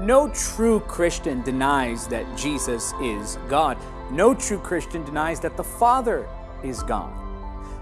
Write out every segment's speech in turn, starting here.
No true Christian denies that Jesus is God. No true Christian denies that the Father is God.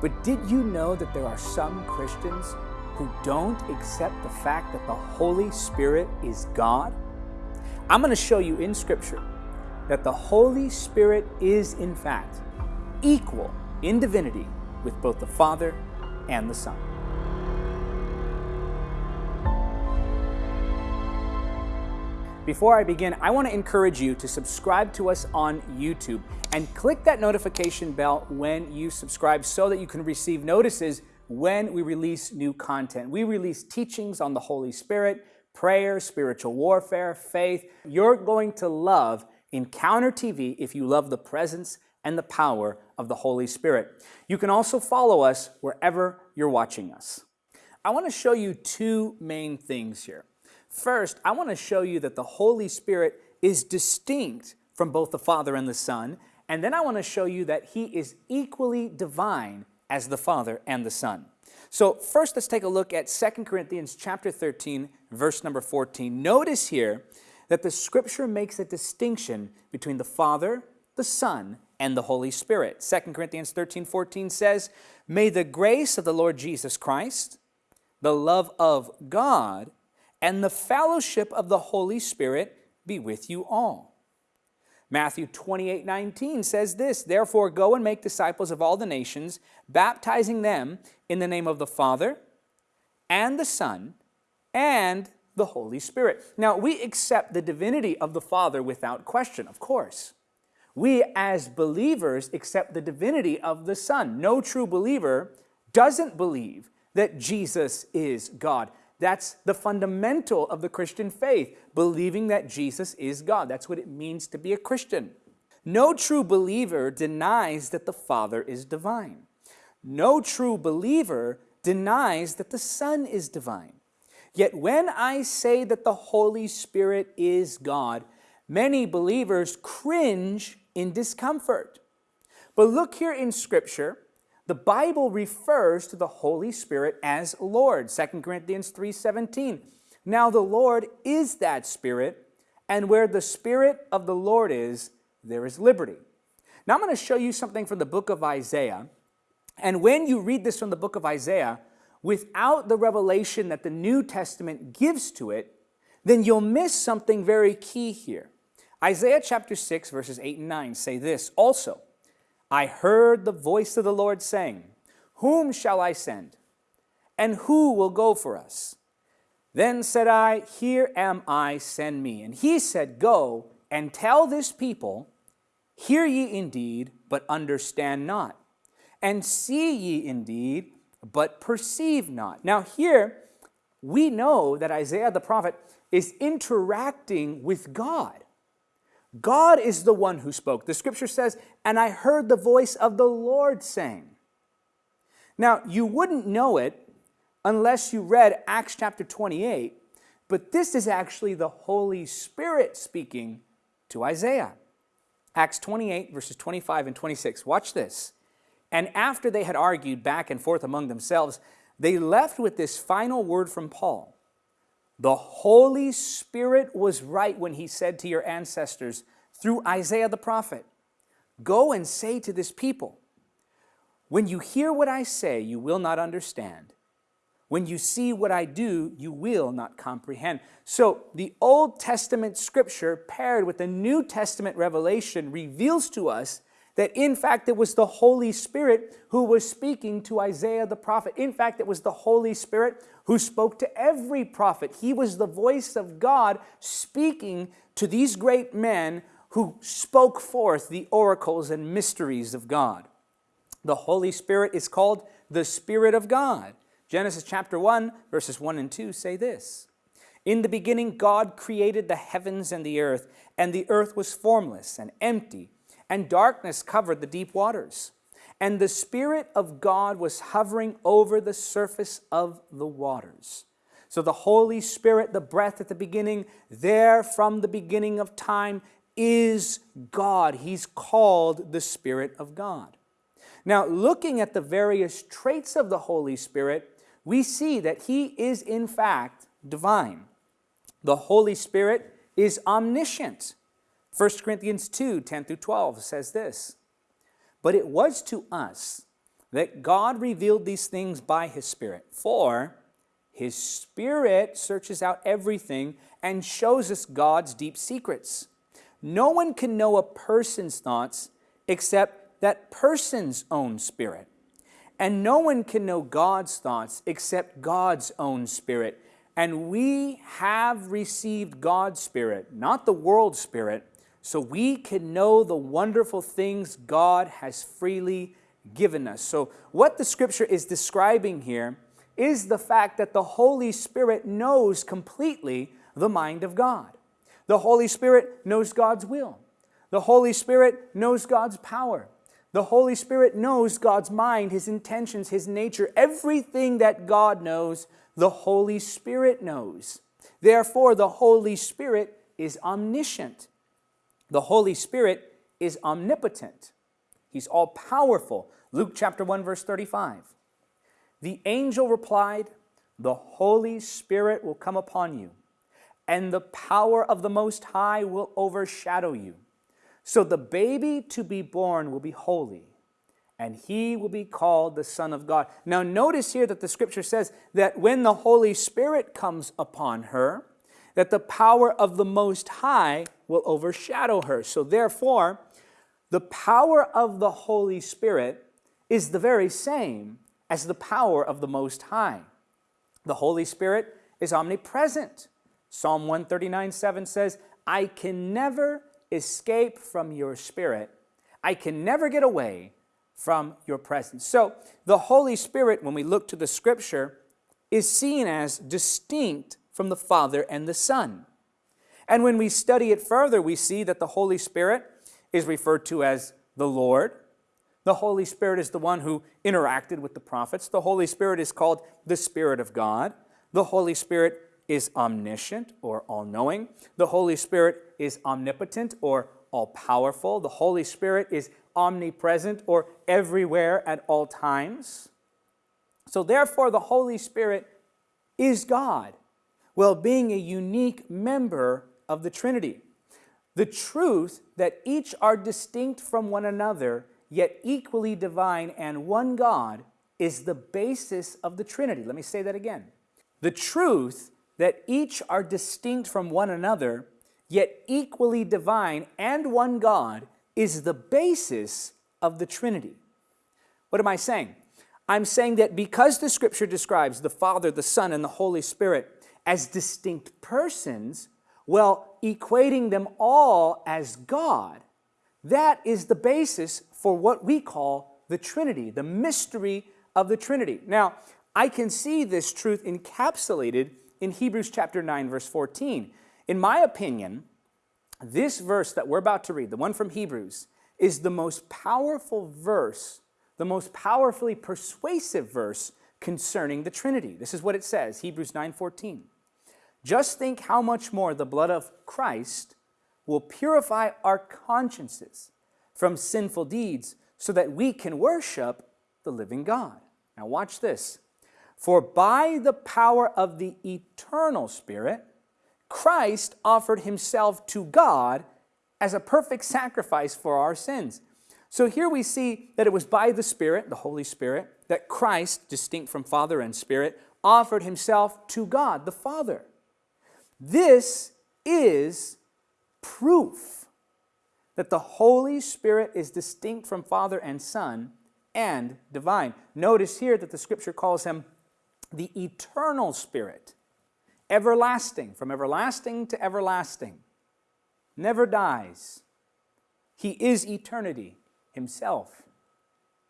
But did you know that there are some Christians who don't accept the fact that the Holy Spirit is God? I'm going to show you in Scripture that the Holy Spirit is, in fact, equal in divinity with both the Father and the Son. Before I begin, I want to encourage you to subscribe to us on YouTube and click that notification bell when you subscribe so that you can receive notices when we release new content. We release teachings on the Holy Spirit, prayer, spiritual warfare, faith. You're going to love Encounter TV if you love the presence and the power of the Holy Spirit. You can also follow us wherever you're watching us. I want to show you two main things here. First, I want to show you that the Holy Spirit is distinct from both the Father and the Son, and then I want to show you that He is equally divine as the Father and the Son. So first, let's take a look at 2 Corinthians chapter 13, verse number 14. Notice here that the Scripture makes a distinction between the Father, the Son, and the Holy Spirit. 2 Corinthians 13, 14 says, May the grace of the Lord Jesus Christ, the love of God, and the fellowship of the Holy Spirit be with you all. Matthew 28, 19 says this, Therefore go and make disciples of all the nations, baptizing them in the name of the Father and the Son and the Holy Spirit. Now, we accept the divinity of the Father without question, of course. We, as believers, accept the divinity of the Son. No true believer doesn't believe that Jesus is God. That's the fundamental of the Christian faith, believing that Jesus is God. That's what it means to be a Christian. No true believer denies that the Father is divine. No true believer denies that the Son is divine. Yet when I say that the Holy Spirit is God, many believers cringe in discomfort. But look here in Scripture, the Bible refers to the Holy Spirit as Lord, 2 Corinthians 3.17. Now the Lord is that Spirit, and where the Spirit of the Lord is, there is liberty. Now I'm going to show you something from the book of Isaiah. And when you read this from the book of Isaiah, without the revelation that the New Testament gives to it, then you'll miss something very key here. Isaiah chapter 6, verses 8 and 9 say this also. I heard the voice of the Lord saying, Whom shall I send? And who will go for us? Then said I, Here am I, send me. And he said, Go and tell this people, Hear ye indeed, but understand not. And see ye indeed, but perceive not. Now here, we know that Isaiah the prophet is interacting with God. God is the one who spoke. The scripture says, and I heard the voice of the Lord saying. Now, you wouldn't know it unless you read Acts chapter 28, but this is actually the Holy Spirit speaking to Isaiah. Acts 28, verses 25 and 26. Watch this. And after they had argued back and forth among themselves, they left with this final word from Paul. The Holy Spirit was right when he said to your ancestors through Isaiah the prophet, Go and say to this people, When you hear what I say, you will not understand. When you see what I do, you will not comprehend. So the Old Testament scripture paired with the New Testament revelation reveals to us that in fact it was the Holy Spirit who was speaking to Isaiah the prophet. In fact, it was the Holy Spirit who spoke to every prophet. He was the voice of God speaking to these great men who spoke forth the oracles and mysteries of God. The Holy Spirit is called the Spirit of God. Genesis chapter 1, verses 1 and 2 say this. In the beginning, God created the heavens and the earth, and the earth was formless and empty, and darkness covered the deep waters. And the Spirit of God was hovering over the surface of the waters. So the Holy Spirit, the breath at the beginning, there from the beginning of time, is God. He's called the Spirit of God. Now, looking at the various traits of the Holy Spirit, we see that He is in fact divine. The Holy Spirit is omniscient. 1 Corinthians 2 10 through 12 says this But it was to us that God revealed these things by his Spirit. For his Spirit searches out everything and shows us God's deep secrets. No one can know a person's thoughts except that person's own spirit. And no one can know God's thoughts except God's own spirit. And we have received God's spirit, not the world's spirit, so we can know the wonderful things God has freely given us. So, what the scripture is describing here is the fact that the Holy Spirit knows completely the mind of God. The Holy Spirit knows God's will. The Holy Spirit knows God's power. The Holy Spirit knows God's mind, His intentions, His nature. Everything that God knows, the Holy Spirit knows. Therefore, the Holy Spirit is omniscient. The Holy Spirit is omnipotent. He's all powerful. Luke chapter 1, verse 35. The angel replied, The Holy Spirit will come upon you, and the power of the Most High will overshadow you. So the baby to be born will be holy, and he will be called the Son of God. Now, notice here that the scripture says that when the Holy Spirit comes upon her, that the power of the Most High will overshadow her. So, therefore, the power of the Holy Spirit is the very same as the power of the Most High. The Holy Spirit is omnipresent. Psalm 139 7 says, I can never escape from your spirit. I can never get away from your presence. So, the Holy Spirit, when we look to the scripture, is seen as distinct from the Father and the Son. And when we study it further, we see that the Holy Spirit is referred to as the Lord, the Holy Spirit is the one who interacted with the prophets. The Holy Spirit is called the Spirit of God. The Holy Spirit is omniscient or all knowing. The Holy Spirit is omnipotent or all powerful. The Holy Spirit is omnipresent or everywhere at all times. So, therefore, the Holy Spirit is God, while being a unique member of the Trinity. The truth that each are distinct from one another yet equally divine and one God, is the basis of the Trinity. Let me say that again. The truth that each are distinct from one another, yet equally divine and one God, is the basis of the Trinity. What am I saying? I'm saying that because the scripture describes the Father, the Son, and the Holy Spirit as distinct persons, well, equating them all as God, that is the basis for what we call the Trinity, the mystery of the Trinity. Now, I can see this truth encapsulated in Hebrews chapter 9, verse 14. In my opinion, this verse that we're about to read, the one from Hebrews, is the most powerful verse, the most powerfully persuasive verse concerning the Trinity. This is what it says, Hebrews 9:14. Just think how much more the blood of Christ will purify our consciences from sinful deeds so that we can worship the living God. Now, watch this. For by the power of the eternal Spirit, Christ offered himself to God as a perfect sacrifice for our sins. So here we see that it was by the Spirit, the Holy Spirit, that Christ, distinct from Father and Spirit, offered himself to God, the Father. This is proof that the Holy Spirit is distinct from Father and Son and divine. Notice here that the scripture calls him the eternal Spirit, everlasting, from everlasting to everlasting, never dies. He is eternity himself.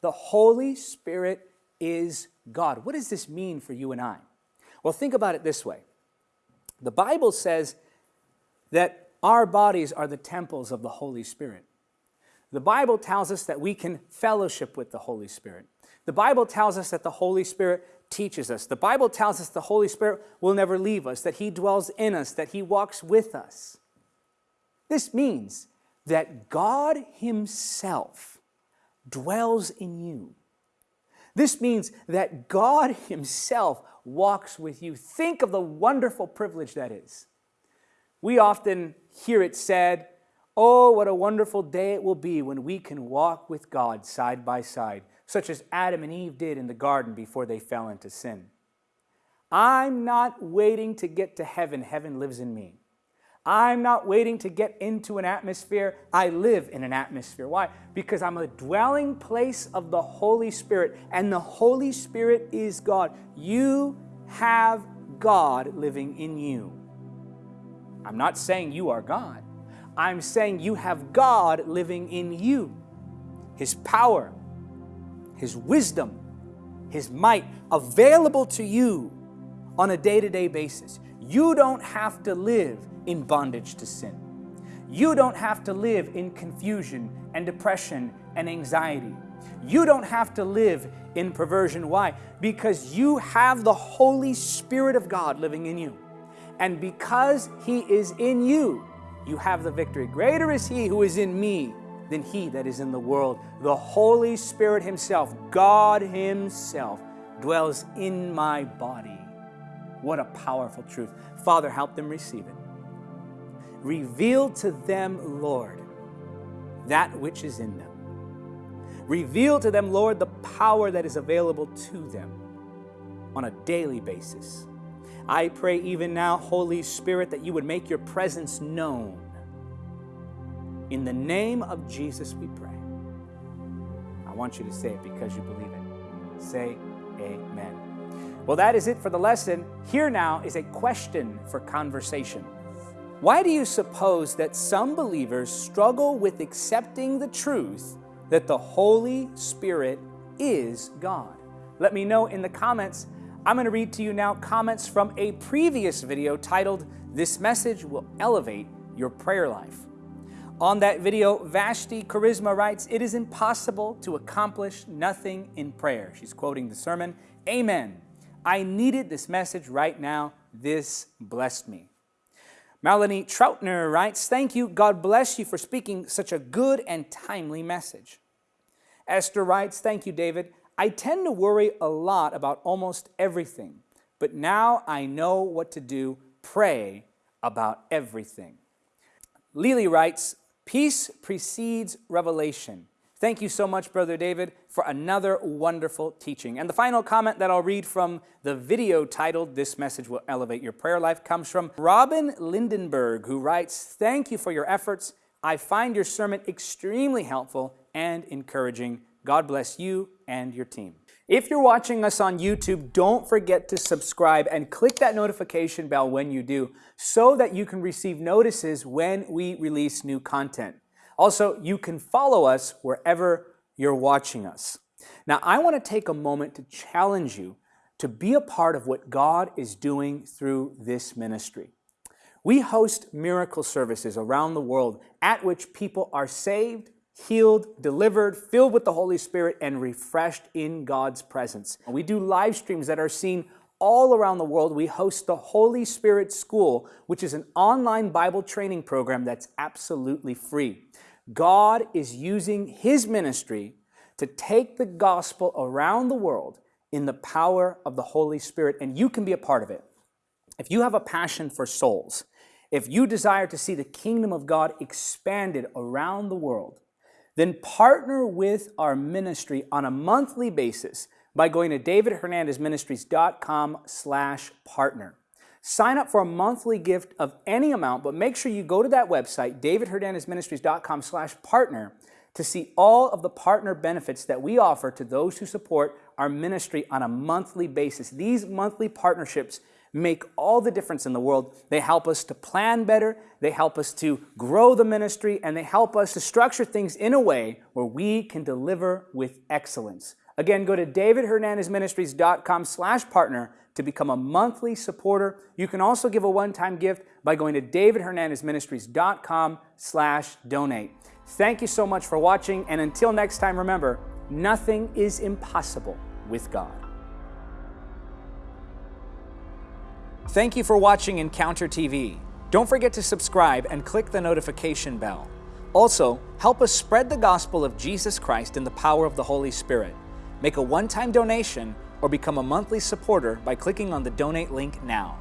The Holy Spirit is God. What does this mean for you and I? Well, think about it this way. The Bible says that our bodies are the temples of the Holy Spirit. The Bible tells us that we can fellowship with the Holy Spirit. The Bible tells us that the Holy Spirit teaches us. The Bible tells us the Holy Spirit will never leave us, that He dwells in us, that He walks with us. This means that God Himself dwells in you. This means that God Himself walks with you. Think of the wonderful privilege that is. We often hear it said, Oh, what a wonderful day it will be when we can walk with God side by side, such as Adam and Eve did in the garden before they fell into sin. I'm not waiting to get to heaven. Heaven lives in me. I'm not waiting to get into an atmosphere. I live in an atmosphere. Why? Because I'm a dwelling place of the Holy Spirit, and the Holy Spirit is God. You have God living in you. I'm not saying you are God. I'm saying you have God living in you. His power, His wisdom, His might available to you on a day to day basis. You don't have to live in bondage to sin. You don't have to live in confusion and depression and anxiety. You don't have to live in perversion. Why? Because you have the Holy Spirit of God living in you. And because He is in you, you have the victory. Greater is He who is in me than He that is in the world. The Holy Spirit Himself, God Himself, dwells in my body. What a powerful truth. Father, help them receive it. Reveal to them, Lord, that which is in them. Reveal to them, Lord, the power that is available to them on a daily basis. I pray even now, Holy Spirit, that you would make your presence known. In the name of Jesus, we pray. I want you to say it because you believe it. Say, Amen. Well, that is it for the lesson. Here now is a question for conversation. Why do you suppose that some believers struggle with accepting the truth that the Holy Spirit is God? Let me know in the comments. I'm going to read to you now comments from a previous video titled, This Message Will Elevate Your Prayer Life. On that video, Vashti Charisma writes, It is impossible to accomplish nothing in prayer. She's quoting the sermon, Amen. I needed this message right now. This blessed me. Melanie Troutner writes, Thank you. God bless you for speaking such a good and timely message. Esther writes, Thank you, David. I tend to worry a lot about almost everything, but now I know what to do. Pray about everything. Lily writes, Peace precedes revelation. Thank you so much, Brother David, for another wonderful teaching. And the final comment that I'll read from the video titled, This Message Will Elevate Your Prayer Life, comes from Robin Lindenberg, who writes, Thank you for your efforts. I find your sermon extremely helpful and encouraging. God bless you and your team. If you're watching us on YouTube, don't forget to subscribe and click that notification bell when you do so that you can receive notices when we release new content. Also, you can follow us wherever you're watching us. Now, I want to take a moment to challenge you to be a part of what God is doing through this ministry. We host miracle services around the world at which people are saved, healed, delivered, filled with the Holy Spirit, and refreshed in God's presence. We do live streams that are seen all around the world. We host the Holy Spirit School, which is an online Bible training program that's absolutely free. God is using His ministry to take the gospel around the world in the power of the Holy Spirit, and you can be a part of it. If you have a passion for souls, if you desire to see the kingdom of God expanded around the world, then partner with our ministry on a monthly basis by going to davidhernandezministries.com slash partner. Sign up for a monthly gift of any amount, but make sure you go to that website, davidhernandezministries.com slash partner, to see all of the partner benefits that we offer to those who support our ministry on a monthly basis. These monthly partnerships make all the difference in the world. They help us to plan better, they help us to grow the ministry, and they help us to structure things in a way where we can deliver with excellence. Again, go to davidhernandezministries.com slash partner to become a monthly supporter. You can also give a one-time gift by going to davidhernandezministries.com slash donate. Thank you so much for watching, and until next time, remember, nothing is impossible with God. Thank you for watching Encounter TV. Don't forget to subscribe and click the notification bell. Also, help us spread the gospel of Jesus Christ in the power of the Holy Spirit. Make a one-time donation or become a monthly supporter by clicking on the donate link now.